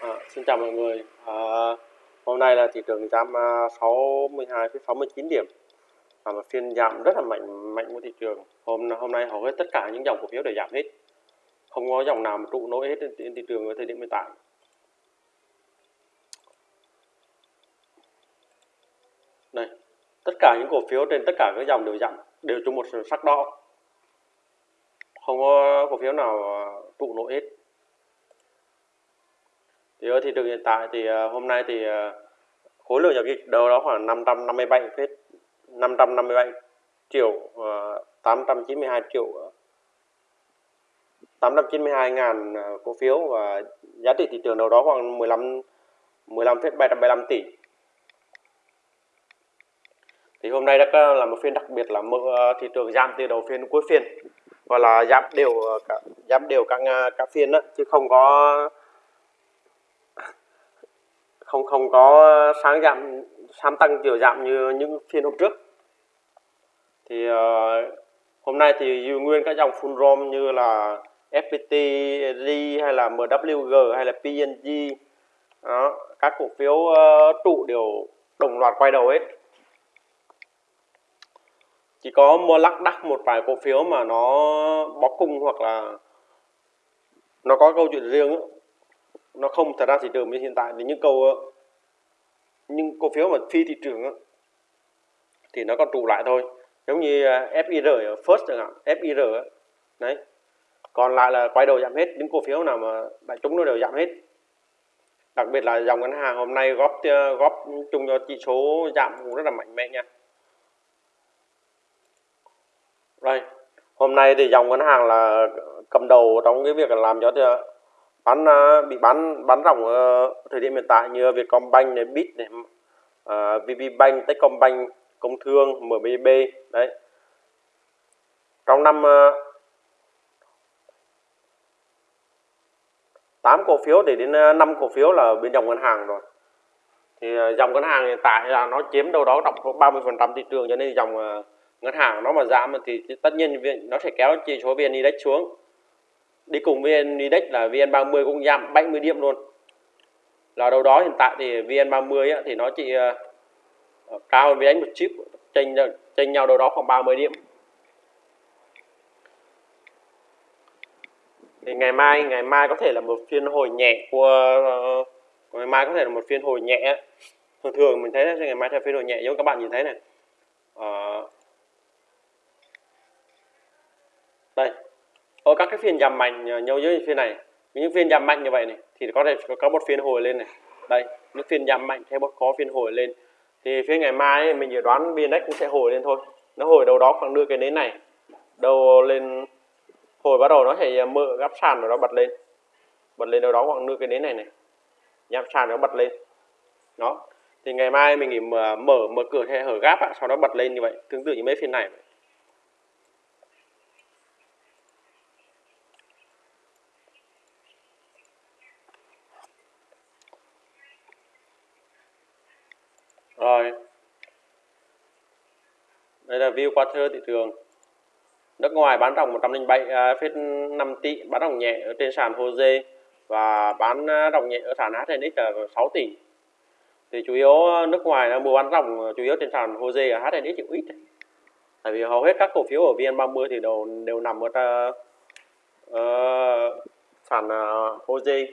À, xin chào mọi người. À, hôm nay là thị trường giảm ờ, 62,69 điểm. Và một phiên giảm rất là mạnh mạnh của thị trường. Hôm hôm nay hầu hết tất cả những dòng cổ phiếu đều giảm hết. Không có dòng nào mà trụ nổi hết trên, trên thị trường ở thời điểm hiện tại. Đây, tất cả những cổ phiếu trên tất cả các dòng đều giảm, đều chung một sắc đỏ. Không có cổ phiếu nào trụ nổi hết thì ở thị trường hiện tại thì ờ, hôm nay thì ờ, khối lượng giao dịch đâu đó khoảng 557 phết 557 triệu 892 triệu 892 ngàn cổ phiếu và giá trị thị trường đâu đó khoảng 15 15 phết 775 tỷ. Thì hôm nay đã là một phiên đặc biệt là mở thị trường giảm từ đầu phiên cuối phiên và là giảm đều cả, giảm đều các các phiên đó chứ không có không không có sáng giảm sáng tăng chiều giảm như những phiên hôm trước. Thì uh, hôm nay thì giữ nguyên các dòng full rom như là FPT, R hay là MWG hay là PNG đó, các cổ phiếu uh, trụ đều đồng loạt quay đầu hết. Chỉ có mua lắc đắc một vài cổ phiếu mà nó bó cung hoặc là nó có câu chuyện riêng ấy nó không thật ra thị trường hiện tại thì những câu ờ, những cổ phiếu mà phi thị trường đó, thì nó còn trụ lại thôi. Giống như ờ, FIR ở First chẳng hạn FIR đấy. Còn lại là quay đầu giảm hết những cổ phiếu nào mà đại chúng nó đều giảm hết. Đặc biệt là dòng ngân hàng hôm nay góp ờ, góp chung cho chỉ số giảm cũng rất là mạnh mẽ nha. Rồi hôm nay thì dòng ngân hàng là cầm đầu trong cái việc làm cho bán à, bị bán bán ròng ở thời điểm hiện tại như Vietcombank này, Bit này, à, uh, VPBank, Techcombank, Công Thương, MBB đấy. Trong năm à, uh, 8 cổ phiếu để đến 5 cổ phiếu là bên dòng ngân hàng rồi. Thì dòng ngân hàng hiện tại là nó chiếm đâu đó khoảng 30% thị trường cho nên dòng ngân hàng nó mà giảm thì tất nhiên nó sẽ kéo chỉ số VN Index xuống đi cùng VN Index là VN30 cũng giảm 70 điểm luôn. Là đâu đó hiện tại thì VN30 á, thì nó chỉ uh, cao hơn VN một chip chênh chênh nhau đâu đó khoảng 30 điểm. Thì ngày mai ngày mai có thể là một phiên hồi nhẹ của uh, ngày mai có thể là một phiên hồi nhẹ thường thường mình thấy là ngày mai theo phiên hồi nhẹ giống các bạn nhìn thấy này. Uh, đây ở các cái phiên giảm mạnh ờ, nhau dưới phiên này. Những phiên giảm mạnh như vậy này thì có thể có một phiên hồi lên này. Đây những phiên giảm mạnh theo một có phiên hồi lên. Thì phiên ngày mai ấy, mình dự đoán biên cũng sẽ hồi lên thôi. Nó hồi đầu đó khoảng đưa cái nến này. Đầu lên hồi bắt đầu nó sẽ ờ, mở gấp sàn rồi nó bật lên. Bật lên đâu đó khoảng nửa cái nến này này. Nhắm sàn nó bật lên. Đó. Thì ngày mai mình nghỉ mở mở, mở cửa hay hở gáp sau đó bật lên như vậy. Tương tự như mấy phiên này vậy. View qua thơ thị trường. Nước ngoài bán ròng 107,5 uh, à, tỷ bán ròng nhẹ ở trên sàn HOSE và bán à, ròng nhẹ ở sàn HNX là 6 tỷ. Thì chủ yếu nước ngoài là mua bán ròng chủ yếu trên sàn HOSE và HNX chịu ít. Tại vì hầu hết các cổ phiếu ở VN30 thì đều đều nằm ở uh, sàn uh, HOSE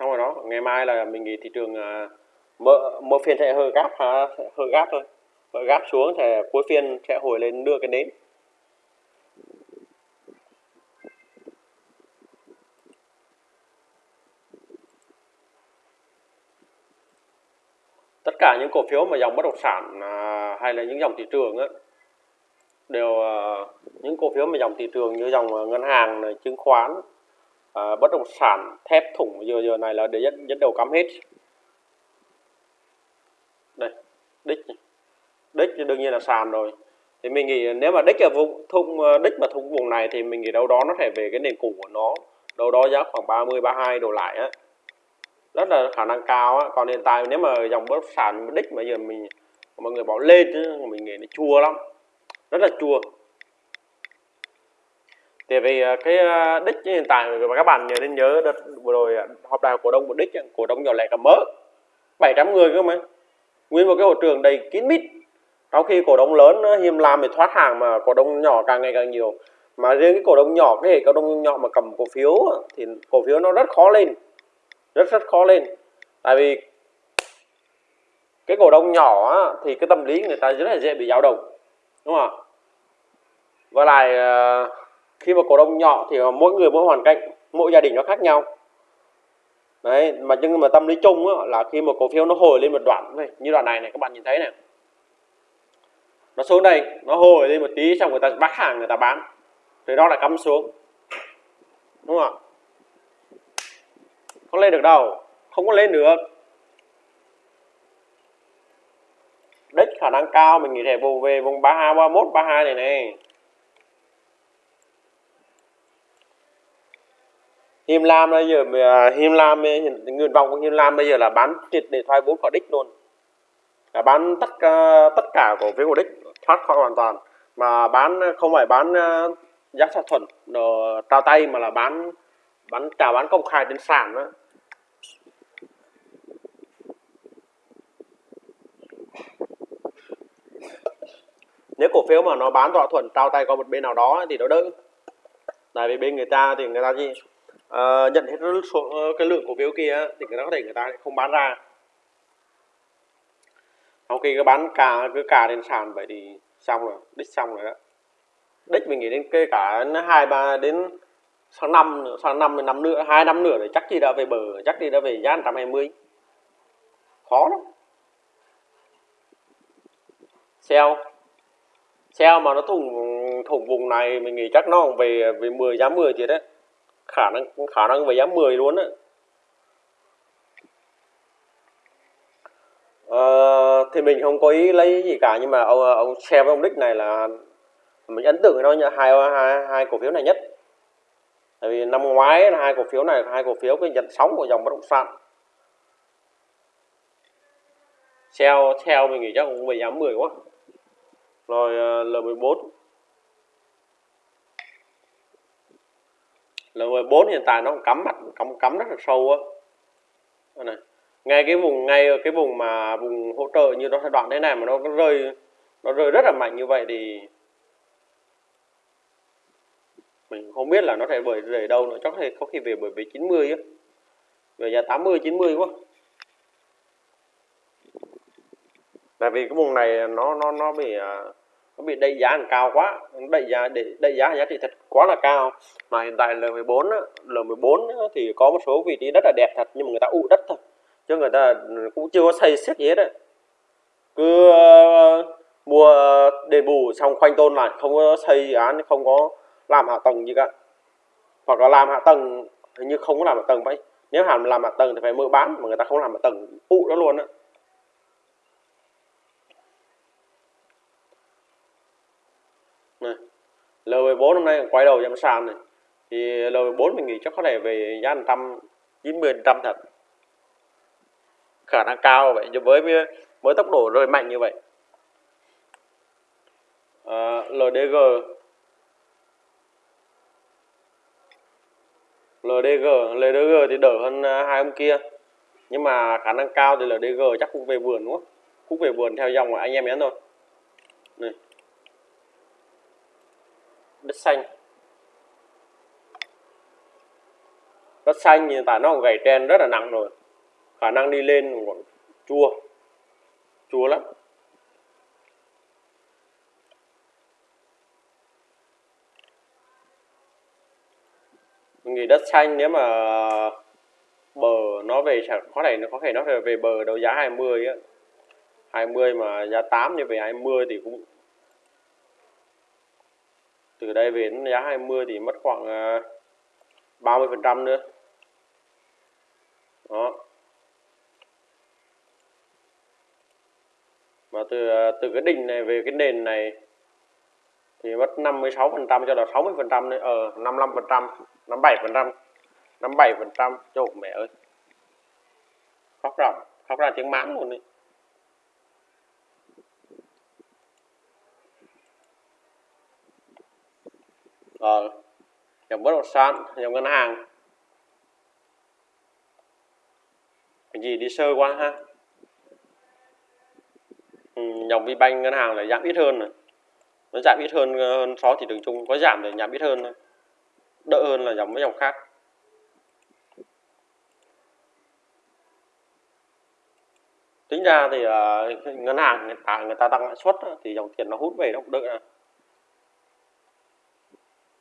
xong rồi đó ngày mai là mình nghĩ thị trường à, mở mở phiên sẽ hơi gáp hơi gáp thôi. Mở gáp xuống thì cuối phiên sẽ hồi lên đưa cái nến. Tất cả những cổ phiếu mà dòng bất động sản à, hay là những dòng thị trường á, đều à, những cổ phiếu mà dòng thị trường như dòng à, ngân hàng này, chứng khoán à, bất động sản thép thủng giờ giờ này là để dẫn, dẫn đầu cắm hết. Đây đích đích thì đương nhiên là sàn rồi. Thì mình nghĩ nếu mà đích ở vùng thung ờ, đích mà thung vùng này thì mình nghĩ đâu đó nó phải về cái nền cũ của nó. Đâu đó giá khoảng 30 32 đổ lại á. Rất là khả năng cao á. Còn hiện tại nếu mà dòng bất động sản đích mà giờ mình mọi người bảo lên chứ mình nghĩ nó chua lắm. Rất là chua thì vì à, cái à, đích hiện tại mà các bạn nhớ nên nhớ đợt vừa rồi à, họp đại cổ đông của đích cổ đông nhỏ lẻ cả mớ 700 người cơ mà. Nguyên một cái hội trường đầy kín mít. Trong khi cổ đông lớn hiếm làm để thoát hàng mà cổ đông nhỏ càng ngày càng nhiều. Mà riêng cái cổ đông nhỏ, cái hệ cổ đông nhỏ mà cầm cổ phiếu thì cổ phiếu nó rất khó lên. Rất rất khó lên. Tại vì cái cổ đông nhỏ thì cái tâm lý người ta rất là dễ bị dao động. Đúng không ạ? Và lại khi mà cổ đông nhỏ thì mỗi người mỗi hoàn cảnh mỗi gia đình nó khác nhau. Đấy mà nhưng mà tâm lý chung á, là khi mà cổ phiếu nó hồi lên một đoạn như đoạn này này các bạn nhìn thấy này. Nó xuống đây nó hồi lên một tí xong người ta bắt hàng người ta bán. Thì đó là cắm xuống. Đúng không ạ? Không lên được đâu không có lên được. Đích khả năng cao mình nghĩ thể bù về vùng 32 31 32 này này. Him Lam bây giờ à, him Lam nguyện vọng của him Lam bây giờ là bán triệt để thoái vốn khỏi đích luôn. Là bán tất cả tất cả cổ phiếu của đích, thoát khỏi hoàn toàn. Mà bán, không phải bán à, giá thỏa thuận trao tay, mà là bán bán, chào bán công khai trên sàn đó nếu cổ phiếu mà nó bán thỏa thuận, trao tay qua một bên nào đó thì nó đỡ. Tại vì bên người ta thì người ta gì Ờ, nhận hết số uh, cái lượng cổ phiếu kia thì người ta có thể người ta lại không bán ra. Sau khi cứ bán cả cứ cả đến sàn vậy thì xong rồi đích xong rồi đó. Đích mình nghĩ đến kê cả hai ba đến sang năm sang năm đến năm nữa hai năm nữa thì chắc gì đã về bờ chắc gì đã về giá 120 khó lắm. Sell sell mà nó thủng thủng vùng này mình nghĩ chắc nó về về 10 giá 10 thì đấy khả năng khả năng về giá 10 luôn á. À, thì mình không có ý lấy gì cả nhưng mà ông ông share với ông đích này là mình ấn tượng với nó như hai, hai hai cổ phiếu này nhất. Tại vì năm ngoái hai cổ phiếu này hai cổ phiếu cái nhận sóng của dòng bất động sản. Shell Shell mình nghĩ chắc cũng về giá 10 quá. Rồi ờ, L14 level 4 hiện tại nó cắm mặt, cắm cắm rất là sâu á. Này, ngay cái vùng, ngay cái vùng mà vùng hỗ trợ như nó giai đoạn thế này mà nó rơi nó rơi rất là mạnh như vậy thì mình không biết là nó sẽ bởi về đâu nữa. Chắc thì có khi về bởi về 90 á. Về giá 80 90 quá. Tại vì cái vùng này nó nó nó bị à, nó bị đẩy giá cao quá. Đẩy giá để đẩy giá giá trị thật quá là cao. Mà hiện tại L14 á, L14 á, thì có một số vị trí rất là đẹp thật nhưng mà người ta ụ đất thôi. Chứ người ta cũng chưa có xây xét gì hết đấy cứ uh, mua đền bù xong khoanh tôn lại không có xây dự án không có làm hạ tầng gì cả. Hoặc là làm hạ tầng hình như không có làm hạ tầng vậy. Nếu hàm làm hạ tầng thì phải mở bán mà người ta không làm hạ tầng ụ đó luôn á này L14 hôm nay quay đầu giảm sàn này. Thì L14 mình nghĩ chắc có thể về giá 190 trăm thật. Khả năng cao vậy với với tốc độ rơi mạnh như vậy. À, LDG LDG LDG thì đỡ hơn à, hai ông kia. Nhưng mà khả năng cao thì LDG chắc cũng về vườn đúng không? Cũng về vườn theo dòng của anh em nhé thôi. Này đất xanh. Đất xanh hiện tại nó còn gầy trên rất là nặng rồi. Khả năng đi lên còn chua chua lắm. Mình nghĩ đất xanh nếu mà bờ nó về có thể nó có thể nó về bờ đấu giá 20 á. 20 mà giá 8 như về 20 thì cũng từ đây về đến giá 20 thì mất khoảng à, 30 phần trăm nữa. Đó. Mà từ à, từ cái đỉnh này về cái nền này thì mất 56 phần trăm cho là 60 phần trăm nữa ở 55 phần trăm 57 phần trăm 57 phần trăm. Chỗ mẹ ơi. Khóc ra khóc ra tiếng mãn luôn đi ờ dòng bất động sản dòng ngân hàng. Cái gì đi sơ qua ha? Ừ, dòng VBank ngân hàng là giảm ít hơn này, nó giảm ít hơn ờ, hơn so thị trường chung có giảm thì giảm ít hơn thôi. Đỡ hơn là dòng mấy dòng khác. Tính ra thì uh, ngân hàng người ta, người ta tăng lãi suất thì dòng tiền nó hút về nó cũng đỡ.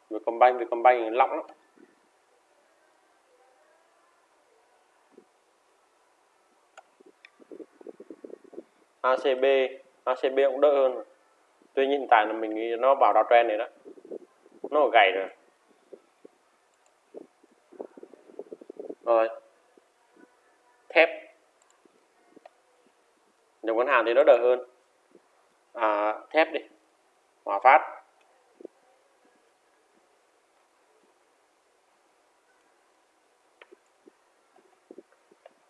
Vietcombank Vietcombank lỏng. Lắm ACB ACB cũng đỡ hơn. Tuy nhiên hiện tại là mình nghĩ nó vào đào trend này đó. Nó gầy rồi. Rồi. Thép. Dòng ngân hàng thì nó đỡ hơn. À, thép đi. Hòa phát.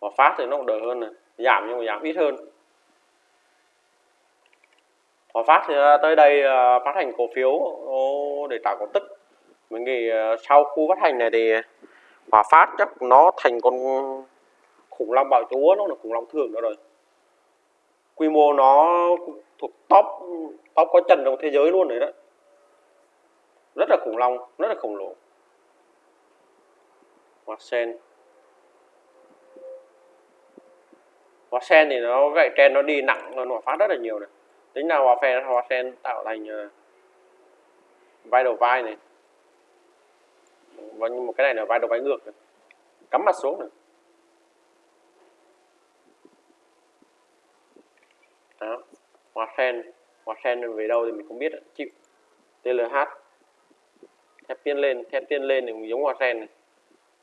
Và phát thì nó cũng đỡ hơn này. Giảm nhưng mà giảm ít hơn. Hòa Phát thì à, tới đây à, phát hành cổ phiếu để trả cổ tức. Mình nghĩ à, sau khu phát hành này thì Hòa Phát chắc nó thành con khủng long bạo chúa, nó là khủng long thường đó rồi. Quy mô nó thuộc top top có trần trong thế giới luôn đấy đó. Rất là khủng long, rất là khổng lồ. Hoa sen hoa sen thì nó gậy trên nó đi nặng hơn hòa phát rất là nhiều này. Tính nào hòa sen hòa sen tạo thành ờ, vai đầu vai này. Và một cái này là vai đầu vai ngược này. cắm mặt xuống này. Đó hòa sen hòa sen về đâu thì mình không biết chịu. TLH thép tiên lên, thép tiên lên thì giống hòa sen này.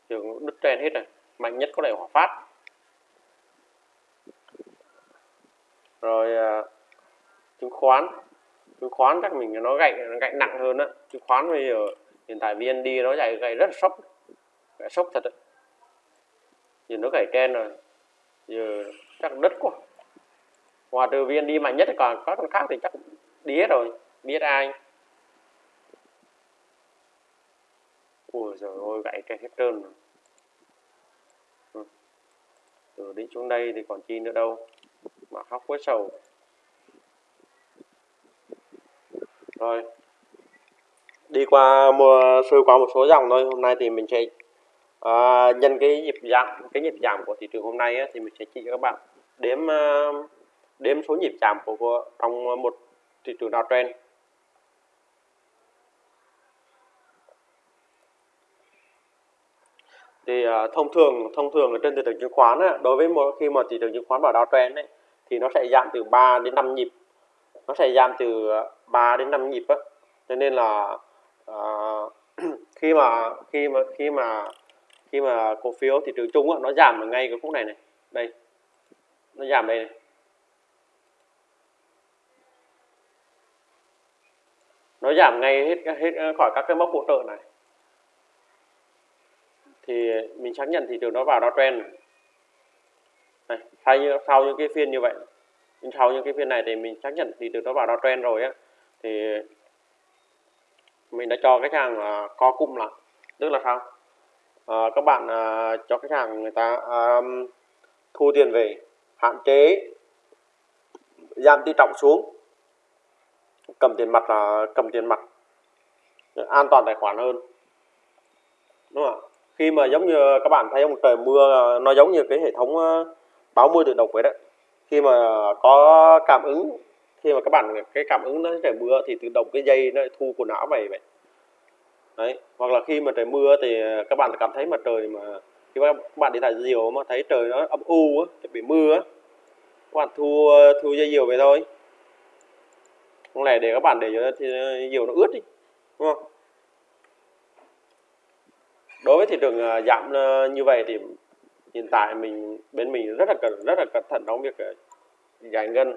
Trường đứt trend hết rồi, mạnh nhất có thể hỏa phát. Rồi uh, chứng khoán. Chứng khoán chắc mình nó gậy nó gậy nặng hơn á. Chứng khoán bây giờ hiện tại VND nó gậy gậy rất là sốc. Gậy sốc thật đấy giờ nó gậy trên rồi. Giờ chắc đất quá. Ngoài từ VND mạnh nhất còn các con khác thì chắc đi hết rồi. Biết ai? Ui rồi ôi gậy cái hết trơn rồi. Ừ. từ đến xuống đây thì còn chi nữa đâu mà khóc với sầu rồi. Đi qua mua sơ qua một số dòng thôi. Hôm nay thì mình sẽ à, nhân cái nhịp giảm cái nhịp giảm của thị trường hôm nay ấy, thì mình sẽ chỉ cho các bạn đếm à, đếm số nhịp giảm của, của trong một thị trường downtrend thì uh, thông thường thông thường ở trên thị trường chứng khoán á, đối với một khi mà thị trường chứng khoán vào downtrend ấy, thì nó sẽ giảm từ 3 đến 5 nhịp. Nó sẽ giảm từ ờ, 3 đến 5 nhịp á. Cho nên là uh, khi mà khi mà khi mà khi mà cổ phiếu thị trường chung á, nó giảm ở ngay cái khúc này này. Đây. Nó giảm đây này. Nó giảm ngay hết hết ờ, khỏi các cái mốc hỗ trợ này. Thì mình xác nhận thị trường nó vào downtrend này thay như sau những cái phiên như vậy nhưng sau những cái phiên này thì mình xác nhận thì từ đó vào downtrend rồi á. Thì mình đã cho khách hàng uh, co cụm lại. Tức là sao? Uh, các bạn uh, cho khách hàng người ta um, thu tiền về hạn chế giảm tỷ trọng xuống cầm tiền mặt là cầm tiền mặt an toàn tài khoản hơn. Đúng không ạ? Khi mà giống như các bạn thấy ông trời mưa nó giống như cái hệ thống báo mưa tự động vậy đó. Khi mà có cảm ứng, khi mà các bạn, cái cảm ứng nó trời mưa thì tự động cái dây nó thu quần áo về vậy. Đấy, hoặc là khi mà trời mưa thì các bạn cảm thấy mà trời mà, khi mà các bạn đi thả diều mà thấy trời nó âm u á bị mưa á, các bạn thu thu dây diều về thôi. Không lẽ để các bạn để cho diều nó ướt đi, đúng không? Đối với thị trường à, giảm à, như vậy thì hiện tại mình bên mình rất là cần rất là cẩn thận trong việc ờ, giải ngân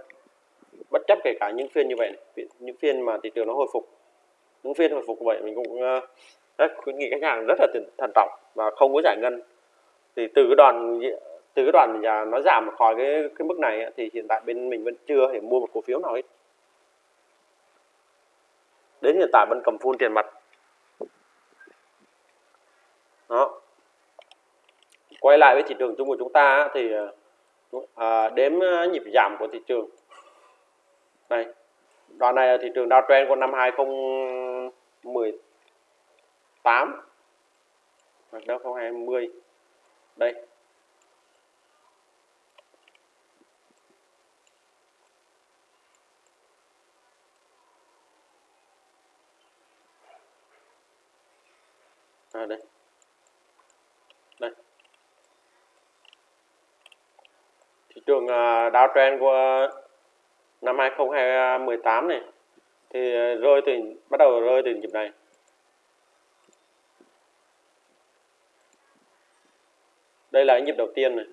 bất chấp kể cả những phiên như vậy này, những phiên mà thị trường nó hồi phục những phiên hồi phục vậy mình cũng ờ, rất khuyến nghị khách hàng rất là thận trọng và không có giải ngân. Thì từ cái đoạn từ cái đoạn nhà nó giảm khỏi cái cái mức này thì hiện tại bên mình vẫn chưa thể mua một cổ phiếu nào hết. Đến hiện tại vẫn cầm full tiền mặt. Đó quay lại với thị trường chung của chúng ta thì à, đếm à, nhịp giảm của thị trường. Này đoạn này là thị trường downtrend của năm 2018 hoặc đâu 2020 đây. À, đây đây. Thị trường à, uh, downtrend của năm 2018 này thì rơi từ bắt đầu rơi từ nhịp này. Đây là nhịp đầu tiên này.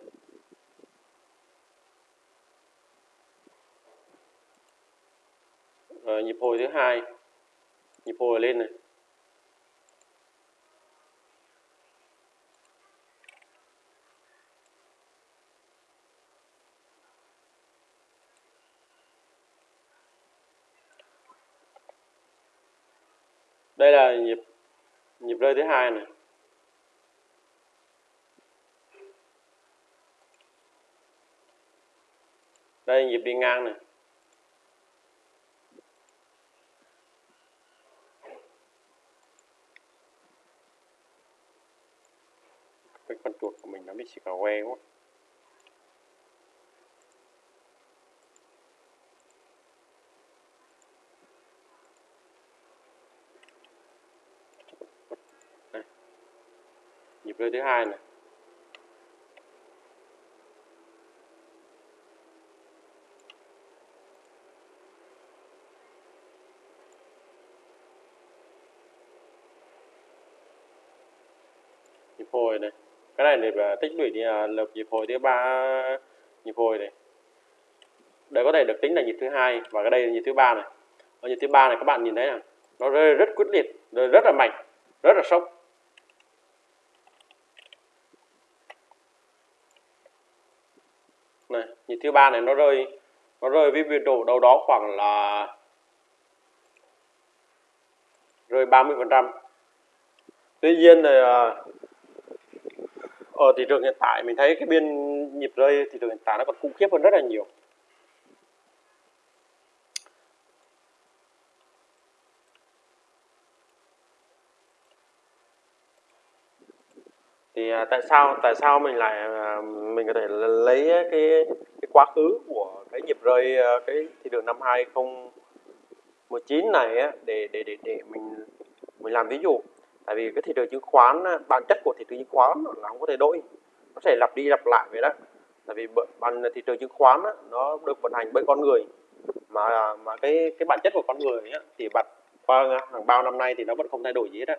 Rồi, nhịp hồi thứ hai nhịp hồi lên này. Đây là nhịp nhịp rơi thứ hai này. Đây, nhịp đi ngang này. Cái con chuột của mình nó bị xì cà que quá. Chơi thứ hai này. Nhịp hồi này. Cái này để tích lũy thì à, lập nhịp hồi thứ ba, nhịp hồi này. Đây có thể được tính là nhịp thứ hai và cái đây là nhịp thứ ba này. Ở nhịp thứ ba này các bạn nhìn thấy là nó rơi rất quyết liệt, rơi rất là mạnh, rất là sốc này nhịp thứ ba này nó rơi nó rơi với biên độ đâu đó khoảng là rơi 30 phần trăm. Tuy nhiên là ở thị trường hiện tại mình thấy cái biên nhịp rơi thị trường hiện tại nó còn khủng khiếp hơn rất là nhiều. Thì tại sao tại sao mình lại à, mình có thể lấy cái cái quá khứ của cái nhịp rơi à, cái thị trường năm 2019 này á, để để để để mình mình làm ví dụ. Tại vì cái thị trường chứng khoán bản chất của thị trường chứng khoán là không có thể đổi nó sẽ lặp đi lặp lại vậy đó. Tại vì bản thị trường chứng khoán nó được vận hành bởi con người. Mà mà cái cái bản chất của con người thì bật qua hàng bao năm nay thì nó vẫn không thay đổi gì hết á.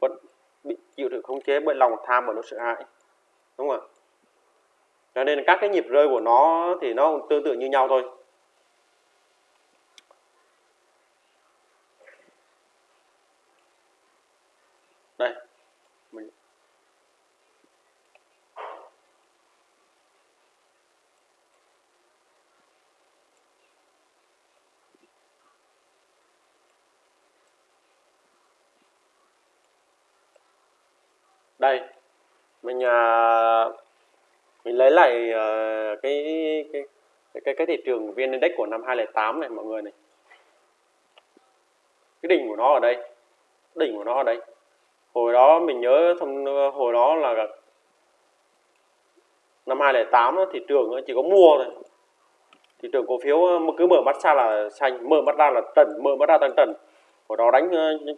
Vẫn bị chịu sự khống chế bởi lòng tham và nỗi sợ hãi. Đúng không ạ? Cho nên các cái nhịp rơi của nó thì nó tương tự như nhau thôi đây mình đây mình à, mình lấy lại à, cái, cái cái cái thị trường vn index của năm 2008 này mọi người này. Cái đỉnh của nó ở đây đỉnh của nó ở đây. Hồi đó mình nhớ thông hồi đó là năm 2008 thị trường chỉ có mua thôi. Thị trường cổ phiếu cứ mở mắt ra là xanh mở mắt ra là trần mở mắt ra tăng trần. Hồi đó đánh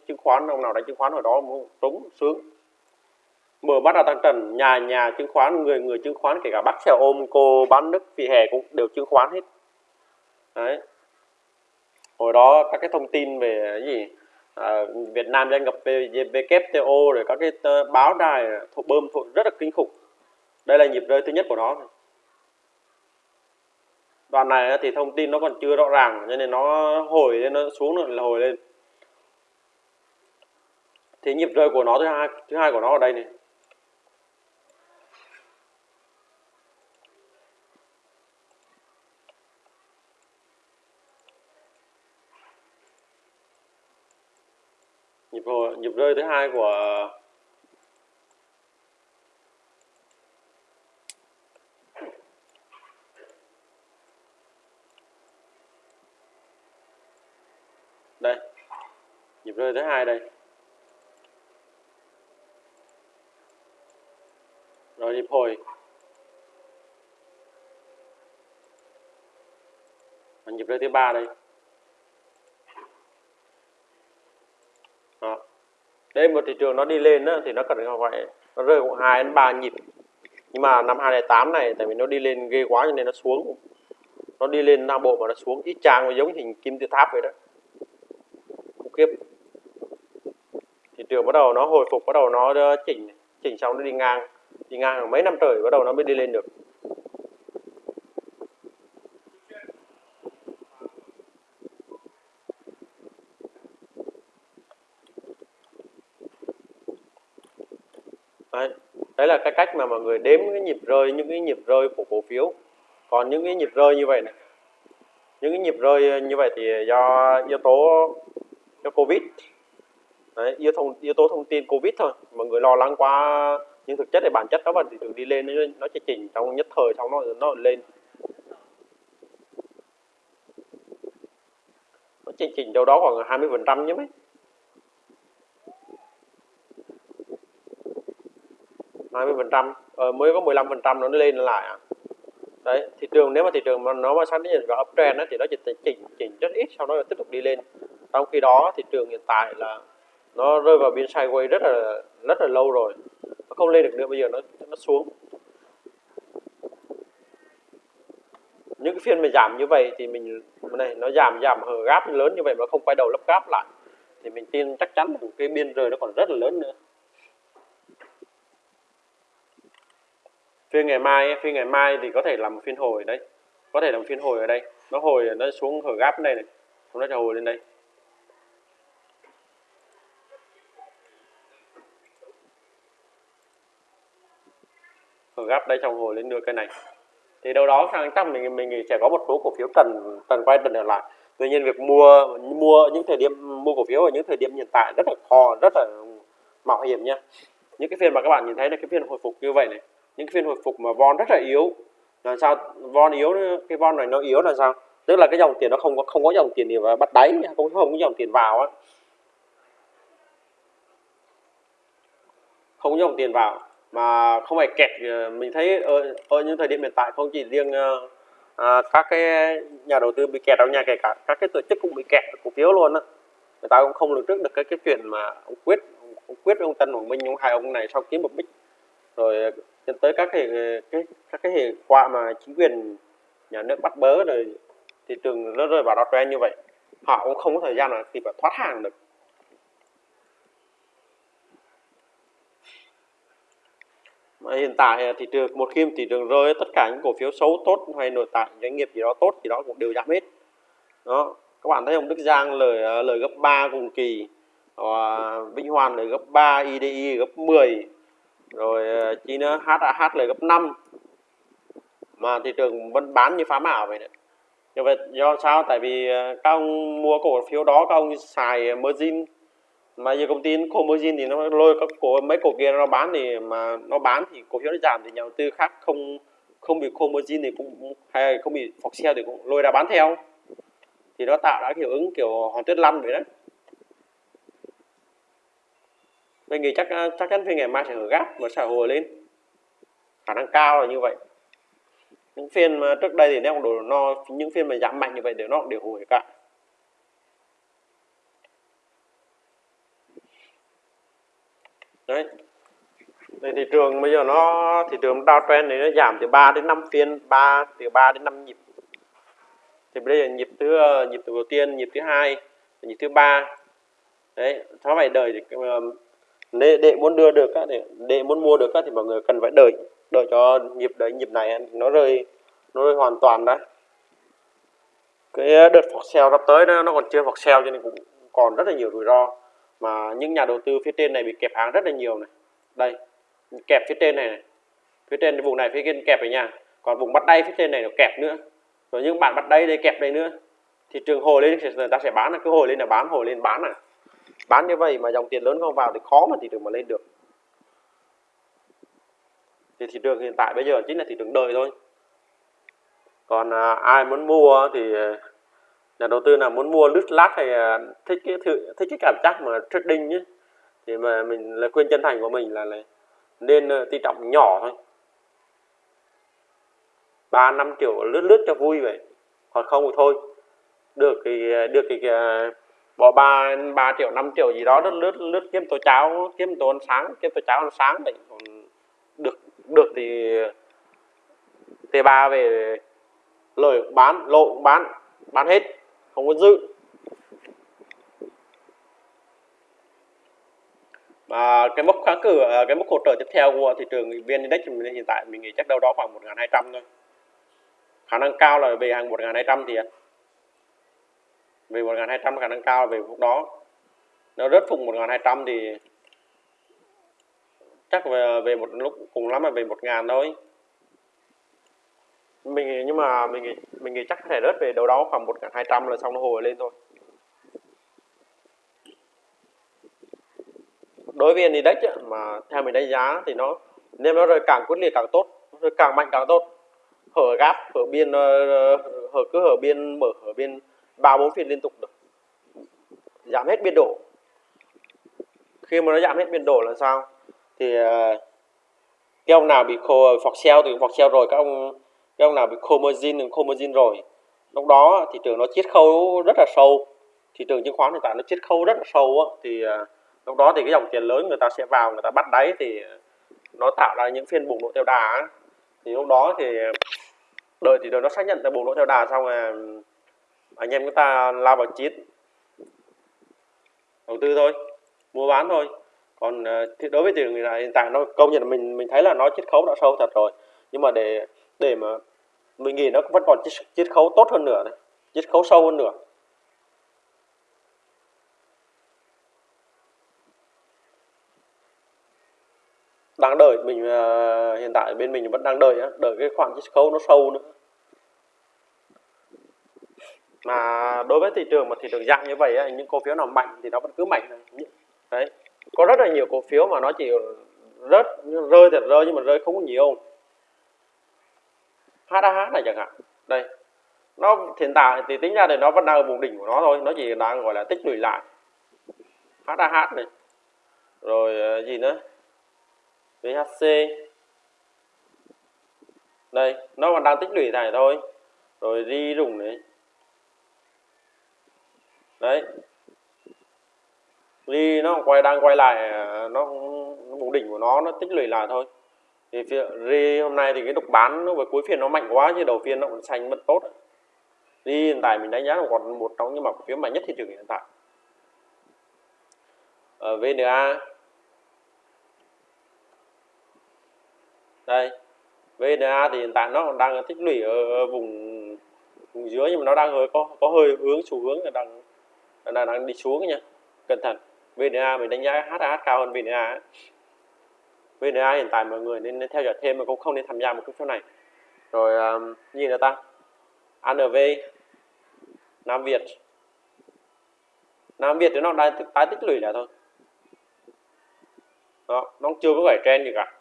chứng khoán ông nào đánh chứng khoán hồi đó trúng sướng mở mắt ra tăng trần nhà nhà chứng khoán người người chứng khoán kể cả bác xe ôm cô bán nước vì hè cũng đều chứng khoán hết. Đấy. Hồi đó các cái thông tin về cái gì? À, Việt Nam gia nhập WTO rồi các cái ờ, báo đài thụ bơm thụ rất là kinh khủng. Đây là nhịp rơi thứ nhất của nó. Đoạn này thì thông tin nó còn chưa rõ ràng cho nên nó hồi lên nó xuống rồi là hồi lên. Thì nhịp rơi của nó thứ hai thứ hai của nó ở đây này. chơi thứ hai của đây. Nhịp rơi thứ hai đây. Rồi nhịp hồi. Và nhịp rơi thứ ba đây. Đây một thị trường nó đi lên đó, thì nó cần phải nó rơi khoảng hai đến ba nhịp. Nhưng mà năm 2008 này tại vì nó đi lên ghê quá cho nên nó xuống. Nó đi lên Nam Bộ mà nó xuống ít trang giống hình kim tự tháp vậy đó. Khủng khiếp. Thị trường bắt đầu nó hồi phục bắt đầu nó chỉnh chỉnh xong nó đi ngang. Đi ngang mấy năm trời bắt đầu nó mới đi lên được đấy, đấy là cái cách mà mọi người đếm cái nhịp rơi những cái nhịp rơi của cổ phiếu. Còn những cái nhịp rơi như vậy này những cái nhịp rơi ờ, như vậy thì do yếu tố do covid. Đấy, yếu, thông, yếu tố thông tin covid thôi. Mọi người lo lắng quá nhưng thực chất thì bản chất đó là thị trường đi lên nó, nó chỉ chỉnh trong nhất thời xong nó nó lên. Nó chỉ chỉnh đâu đó khoảng 20 phần trăm nhé mấy. 20 phần trăm ờ, mới có 15 phần trăm nó lên lại à. Đấy thị trường nếu mà thị trường mà nó mà sang đến vào uptrend đó, thì nó chỉ chỉnh chỉnh rất ít sau đó là tiếp tục đi lên. Trong khi đó thị trường hiện tại là nó rơi vào biên sideways rất là rất là lâu rồi nó không lên được nữa bây giờ nó nó xuống. Những cái phiên mà giảm như vậy thì mình này nó giảm giảm hở gáp lớn như vậy mà không quay đầu lắp gáp lại thì mình tin chắc chắn là cái biên rời nó còn rất là lớn nữa. Phiên ngày mai phiên ngày mai thì có thể làm một phiên hồi đấy. Có thể làm phiên hồi ở đây. Nó hồi, nó xuống hồi gáp đây này. Nó sẽ hồi lên đây. Hồi gáp đây trong hồi lên đưa cây này. Thì đâu đó sang chắc mình mình sẽ có một số cổ phiếu tần tần quay tần trở lại. Tuy nhiên việc mua mua những thời điểm, mua cổ phiếu ở những thời điểm hiện tại rất là khó, rất là mạo hiểm nha. Những cái phiên mà các bạn nhìn thấy là cái phiên hồi phục như vậy này những cái phiên hồi phục mà von rất là yếu. Là sao? Von yếu cái von này nó yếu là sao? Tức là cái dòng tiền nó không có không có dòng tiền gì mà bắt đáy không không có dòng tiền vào á. Không có dòng tiền vào mà không phải kẹt ờ, mình thấy ở, ở những thời điểm hiện tại không chỉ riêng à, các cái nhà đầu tư bị kẹt đâu nha kể cả các cái tổ chức cũng bị kẹt cổ phiếu luôn á. Người ta cũng không lường trước được cái cái chuyện mà ông quyết ông quyết ông tân hoàng minh ông hai ông này sau kiếm một bích rồi dẫn tới các hệ, cái, các cái hệ quả mà chính quyền nhà nước bắt bớ rồi thị trường nó rơi vào đó trend như vậy, họ cũng không có thời gian là kịp thoát hàng được. Mà hiện tại thị trường, một khi thị trường rơi, tất cả những cổ phiếu xấu tốt hay nội tại doanh nghiệp gì đó tốt thì đó cũng đều giảm hết. Đó, các bạn thấy ông Đức Giang lời lời gấp 3 cùng kỳ Vĩnh Hoàn lời gấp 3 IDI gấp 10 rồi ờ, chi nữa? HAH lời gấp 5 mà thị trường vẫn bán như phá ảo vậy đấy. Như vậy do sao? Tại vì ờ, các ông mua cổ phiếu đó các ông xài margin. Mà giờ công ty không margin thì nó lôi các cổ mấy cổ kia nó bán thì mà nó bán thì cổ phiếu nó giảm thì nhà đầu tư khác không không bị khô margin thì cũng hay không bị phọc xe thì cũng lôi ra bán theo. Thì nó tạo ra hiệu ứng kiểu hòn tuyết lăn vậy đấy. Mình nghĩ chắc à, chắc chắn phiên ngày mai sẽ hở gáp và sẽ hồi lên. Khả năng cao là như vậy. Những phiên mà trước đây thì nếu đồ no những phiên mà giảm mạnh như vậy đều nó đều hồi cả đấy. Đây thị trường bây giờ nó, thị trường downtrend này nó giảm từ 3 đến 5 phiên 3 từ 3 đến 5 nhịp. Thì bây giờ nhịp thứ ờ, nhịp đầu tiên, nhịp thứ hai, nhịp thứ ba. Đấy nó phải đợi thì ờ, để, để muốn đưa được để, để muốn mua được thì mọi người cần phải đợi đợi cho nhịp đấy nhịp này nó rơi nó rơi hoàn toàn đấy cái ờ, đợt phọc sale sắp tới đó, nó còn chưa phọc sale cho nên cũng còn rất là nhiều rủi ro. Mà những nhà đầu tư phía trên này bị kẹp hàng rất là nhiều này. Đây kẹp phía trên này, này. phía trên vùng này phía trên kẹp này nha. Còn vùng bắt đáy phía trên này nó kẹp nữa. Rồi những bạn bắt đáy đây kẹp đây nữa. Thị trường hồi lên thì người ta sẽ bán là cứ hồi lên là bán hồi lên bán à bán như vậy mà dòng tiền lớn không vào thì khó mà thị trường mà lên được. Thì thị trường hiện tại bây giờ chính là thị trường đời thôi. Còn à, ai muốn mua thì à, nhà đầu tư nào muốn mua lướt lát hay à, thích cái thử, thích cái cảm giác mà trading nhé thì mà mình là khuyên chân thành của mình là, là nên à, uh, tỷ trọng nhỏ thôi. Ba năm triệu lướt lướt cho vui vậy. Còn không thì thôi. Được thì à, được thì uh, bỏ ba ba triệu 5 triệu gì đó, lướt lướt lướt, kiếm tô cháo, kiếm tô ăn sáng, kiếm tô cháo ăn sáng vậy còn được được thì t ba về lời bán, lộ bán bán hết, không có dư và cái mốc kháng cử à, cái mốc hỗ trợ tiếp theo của thị trường vn index hiện tại mình nghĩ chắc đâu đó khoảng 1.200 thôi. Khả năng cao là về hàng 1.200 thì về 1.200 khả năng cao là về phút đó nó rớt phùng 1.200 thì chắc về, về một lúc cùng lắm là về 1.000 thôi. Mình nhưng mà mình nghĩ mình nghĩ chắc có thể rớt về đâu đó khoảng 1.200 là xong nó hồi lên thôi. Đối với index mà theo mình đánh giá thì nó nên nó rơi càng quyết liệt càng tốt rơi càng mạnh càng tốt. Hở gap hở biên ờ, hở cứ hở biên mở hở biên ba bốn phiên liên tục được. Giảm hết biên độ. Khi mà nó giảm hết biên độ là sao? Thì ờ, cái ông nào bị khô phọc xeo thì phọc xeo rồi các ông cái ông nào bị khô margin thì khô margin rồi. Lúc đó thị trường nó chiết khấu rất là sâu. Thị trường chứng khoán hiện tại nó chiết khấu rất là sâu á, thì ờ, lúc đó thì cái dòng tiền lớn người ta sẽ vào người ta bắt đáy thì nó tạo ra những phiên bùng nổ theo đà thì lúc đó thì đợi thì đợi nó xác nhận là bùng nổ theo đà xong rồi anh em chúng ta lao vào chiến đầu tư thôi mua bán thôi. Còn ờ, thì đối với thị trường hiện tại nó công nhận mình mình thấy là nó chiết khấu đã sâu thật rồi. Nhưng mà để để mà mình nghĩ nó vẫn còn chiết, chiết khấu tốt hơn nữa này chiết khấu sâu hơn nữa đang đợi mình uh, hiện tại bên mình vẫn đang đợi đợi cái khoản chiết khấu nó sâu nữa mà đối với thị trường mà thị trường dạng như vậy ấy, những cổ phiếu nào mạnh thì nó vẫn cứ mạnh đấy. Có rất là nhiều cổ phiếu mà nó chỉ rớt rơi thật rơi nhưng mà rơi không có nhiều. HAH này chẳng hạn. Đây. Nó hiện tại thì tính ra thì nó vẫn đang ở vùng đỉnh của nó thôi nó chỉ đang gọi là tích lũy lại. HAH này. Rồi ờ, gì nữa? VHC đây nó còn đang tích lũy này thôi. Rồi đi rùng này đấy. Ly nó quay đang quay lại à, nó, vùng đỉnh của nó nó tích lũy lại thôi. Thì ri hôm nay thì cái đục bán nó với cuối phiên nó mạnh quá chứ đầu phiên nó còn xanh mất tốt. Ri hiện tại mình đánh giá là còn một trong những mặt phiếu mạnh nhất thị trường hiện tại. Ở VNA đây VNA thì hiện tại nó còn đang tích lũy ở vùng vùng dưới nhưng mà nó đang hơi có có hơi hướng xu hướng là đang đang, đang đi xuống nha. Cẩn thận. VNA mình đánh giá HAH cao hơn VNA VNA hiện tại mọi người nên, theo dõi thêm mà cũng không nên tham gia một cái chỗ này. Rồi um, gì nữa ta? ANV Nam Việt. Nam Việt thì nó đang tái tích lũy lại thôi. Đó nó chưa có phải trend gì cả.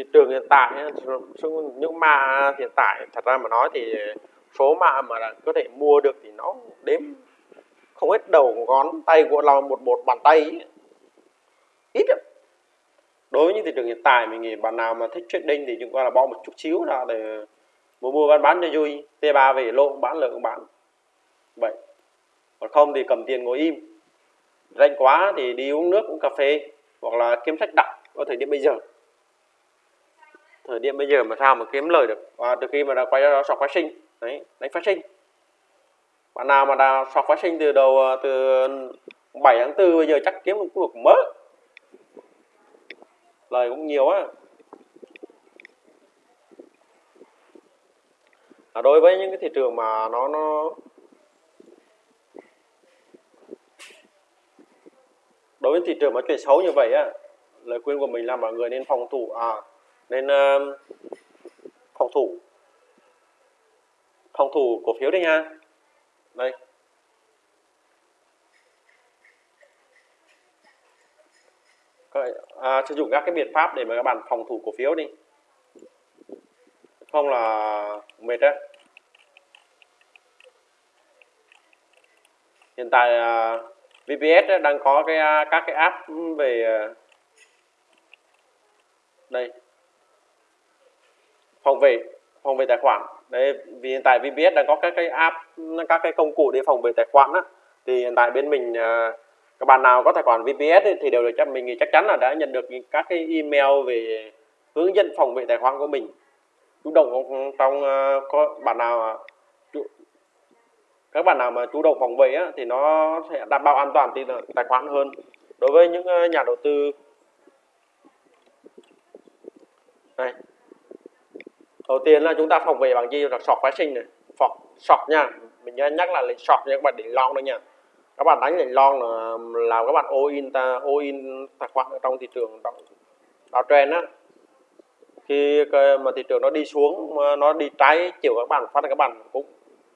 Thị trường hiện tại những mà hiện tại thật ra mà nói thì số mà mà có thể mua được thì nó đếm không hết đầu ngón tay của lòng một một bàn tay ấy. ít lắm. Đối với những thị trường hiện tại mình nghĩ bạn nào mà thích trading thì chúng ta là bỏ một chút xíu ra để mua mua bán bán cho vui. T3 về lỗ bán lượng bán. Vậy. Còn không thì cầm tiền ngồi im. Rảnh quá thì đi uống nước, uống cà phê hoặc là kiếm sách đọc ở thời điểm bây giờ thời điểm bây giờ mà sao mà kiếm lời được? Và từ khi mà đã quay ra sọc phát sinh. Đấy đánh phát sinh. Bạn nào mà đã sọc phát sinh từ đầu à, từ 7 tháng 4 bây giờ chắc kiếm được cuộc mớ lời cũng nhiều á à, đối với những cái thị trường mà nó nó đối với thị trường mà chuyển xấu như vậy á lời khuyên của mình là mọi người nên phòng thủ à nên uh, phòng thủ. Phòng thủ cổ phiếu đây nha. Đây. À, sử dụng các cái biện pháp để mà các bạn phòng thủ cổ phiếu đi. Không là mệt á. Hiện tại à, VPS đang có cái à, các cái app về à, đây phòng vệ phòng vệ tài khoản. Đấy vì hiện tại VPS đang có các cái app các cái công cụ để phòng vệ tài khoản á. Thì hiện tại bên mình à, các bạn nào có tài khoản VPS ấy, thì đều được chắc mình thì chắc chắn là đã nhận được các cái email về hướng dẫn phòng vệ tài khoản của mình. Chủ động trong à, có bạn nào chủ, các bạn nào mà chủ động phòng vệ á, thì nó sẽ đảm bảo an toàn thì tài khoản hơn. Đối với những à, nhà đầu tư. Này đầu tiên là chúng ta phòng vệ bằng gì? Là sọt phái sinh này. Sọt sọt nha. Mình nhớ nhắc là sọt nha các bạn để lon đó nha. Các bạn đánh lệnh lon là làm các bạn all in ta all in tài khoản ở trong thị trường đào trend á. Khi mà thị trường nó đi xuống nó đi trái chiều các bạn phát các bạn cũng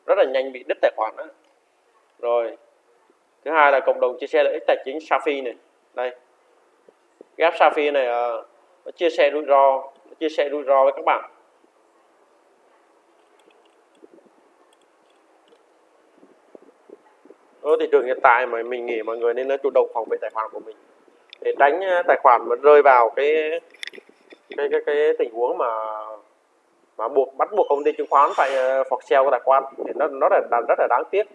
rất là nhanh bị đứt tài khoản đó. rồi thứ hai là cộng đồng chia sẻ lợi ích tài chính Safi này. Đây. Ghép Safi này uh, nó chia sẻ rủi ro chia sẻ rủi ro với các bạn. Ở thị trường hiện tại mà mình nghĩ mọi người nên chủ động phòng vệ tài khoản của mình. Để tránh à, tài khoản mà rơi vào cái cái cái cái tình huống mà mà buộc bắt buộc công ty chứng khoán phải à, phọt sale tài khoản thì nó nó là, là rất là đáng tiếc.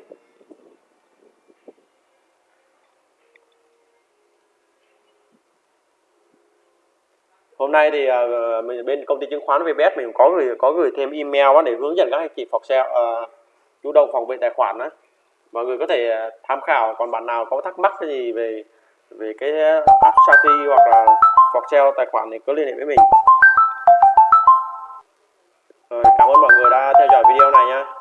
Hôm nay thì uh, mình bên công ty chứng khoán VPS mình có gửi có gửi thêm email để hướng dẫn các anh chị phọt sale uh, chủ động phòng vệ tài khoản đó mọi người có thể à, tham khảo. Còn bạn nào có thắc mắc gì về về cái à, app Shopee hoặc là hoặc treo tài khoản thì cứ liên hệ với mình. Rồi, cảm ơn mọi người đã theo dõi video này nha